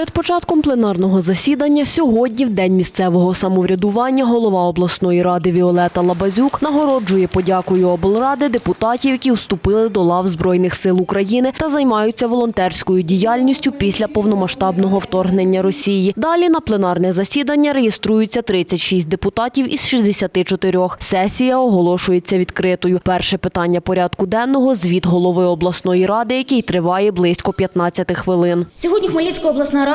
Перед початком пленарного засідання сьогодні, в день місцевого самоврядування, голова обласної ради Віолета Лабазюк нагороджує подякою облради депутатів, які вступили до лав Збройних сил України та займаються волонтерською діяльністю після повномасштабного вторгнення Росії. Далі на пленарне засідання реєструються 36 депутатів із 64. Сесія оголошується відкритою. Перше питання порядку денного – звіт голови обласної ради, який триває близько 15 хвилин. Сьогодні Хмельницька обласна рада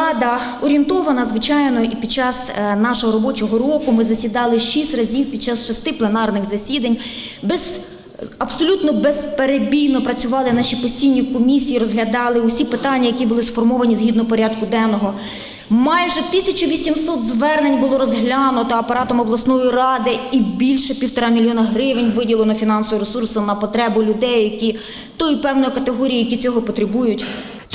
орієнтована, звичайно, і під час е, нашого робочого року ми засідали шість разів під час шести пленарних засідань. Без абсолютно безперебійно працювали наші постійні комісії, розглядали усі питання, які були сформовані згідно порядку денного. Майже 1800 звернень було розглянуто апаратом обласної ради і більше півтора мільйона гривень виділено фінансового ресурсу на потребу людей, які тої певної категорії, які цього потребують.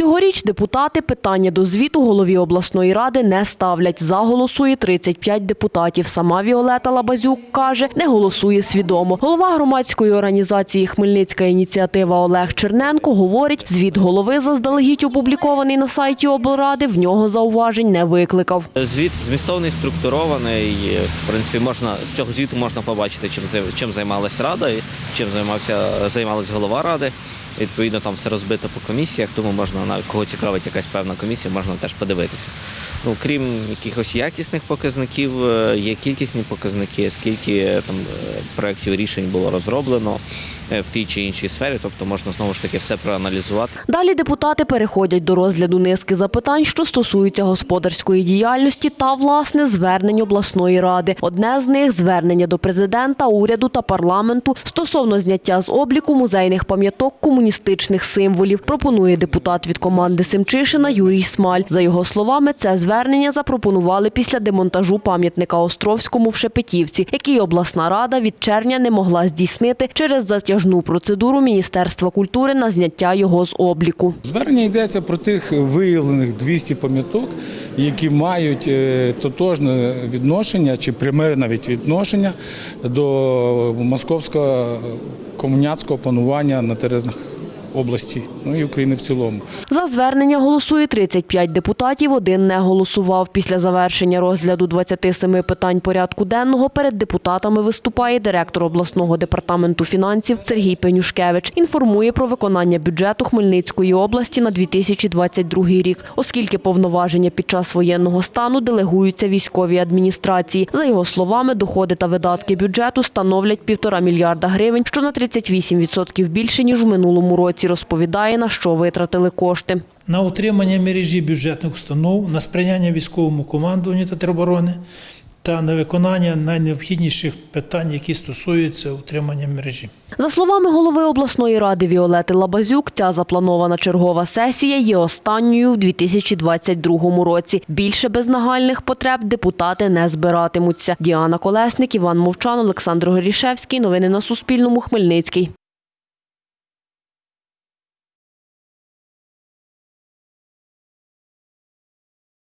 Цьогоріч депутати питання до звіту голові обласної ради не ставлять. За голосує 35 депутатів. Сама Віолета Лабазюк каже, не голосує свідомо. Голова громадської організації Хмельницька ініціатива Олег Черненко говорить, звіт голови заздалегідь опублікований на сайті облради, в нього зауважень не викликав. Звіт змістовний, структурований. В принципі, можна з цього звіту можна побачити, чим чим займалась рада, чим займався займалась голова ради. Відповідно, там все розбито по комісіях, тому можна навіть кого цікавить якась певна комісія, можна теж подивитися. Ну крім якихось якісних показників, е, є кількісні показники, скільки там е, проєктів рішень було розроблено в тій чи іншій сфері. Тобто можна знову ж таки все проаналізувати. Далі депутати переходять до розгляду низки запитань, що стосуються господарської діяльності та, власне, звернень обласної ради. Одне з них – звернення до президента, уряду та парламенту стосовно зняття з обліку музейних пам'яток комуністичних символів, пропонує депутат від команди Семчишина Юрій Смаль. За його словами, це звернення запропонували після демонтажу пам'ятника Островському в Шепетівці, який обласна рада від червня не могла здійснити через затяжну процедуру Міністерства культури на зняття його з обліку. Звернення йдеться про тих виявлених 200 пам'яток, які мають е, тотожне відношення чи пряме навіть відношення до московського комуняцького панування на теренах області, ну і України в цілому. За звернення голосує 35 депутатів, один не голосував. Після завершення розгляду 27 питань порядку денного перед депутатами виступає директор обласного департаменту фінансів Сергій Пенюшкевич. Інформує про виконання бюджету Хмельницької області на 2022 рік, оскільки повноваження під час воєнного стану делегуються військовій адміністрації. За його словами, доходи та видатки бюджету становлять півтора мільярда гривень, що на 38% більше, ніж у минулому році, розповідає, на що витратили кошти. на утримання мережі бюджетних установ, на сприяння військовому командуванню та тероборони та на виконання найнеобхідніших питань, які стосуються утримання мережі. За словами голови обласної ради Віолети Лабазюк, ця запланована чергова сесія є останньою в 2022 році. Більше без нагальних потреб депутати не збиратимуться. Діана Колесник, Іван Мовчан, Олександр Горішевський. Новини на Суспільному. Хмельницький.